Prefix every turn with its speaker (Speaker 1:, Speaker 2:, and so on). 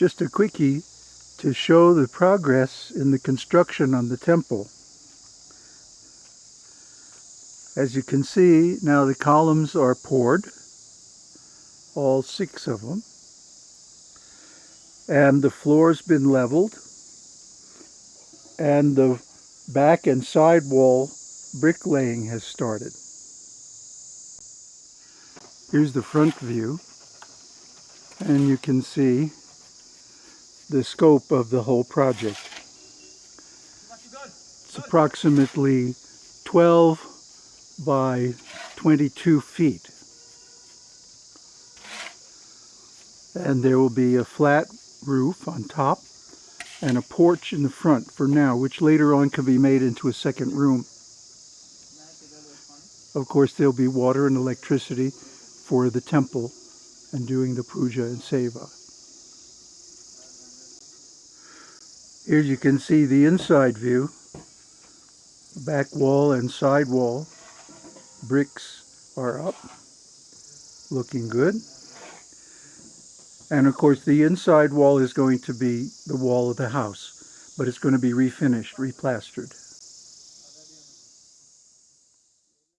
Speaker 1: just a quickie to show the progress in the construction on the temple. As you can see, now the columns are poured, all six of them, and the floor's been leveled, and the back and side wall bricklaying has started. Here's the front view, and you can see the scope of the whole project. It's approximately 12 by 22 feet. And there will be a flat roof on top and a porch in the front for now, which later on can be made into a second room. Of course, there'll be water and electricity for the temple and doing the puja and seva. Here you can see the inside view, back wall and side wall. Bricks are up, looking good. And of course the inside wall is going to be the wall of the house, but it's going to be refinished, replastered.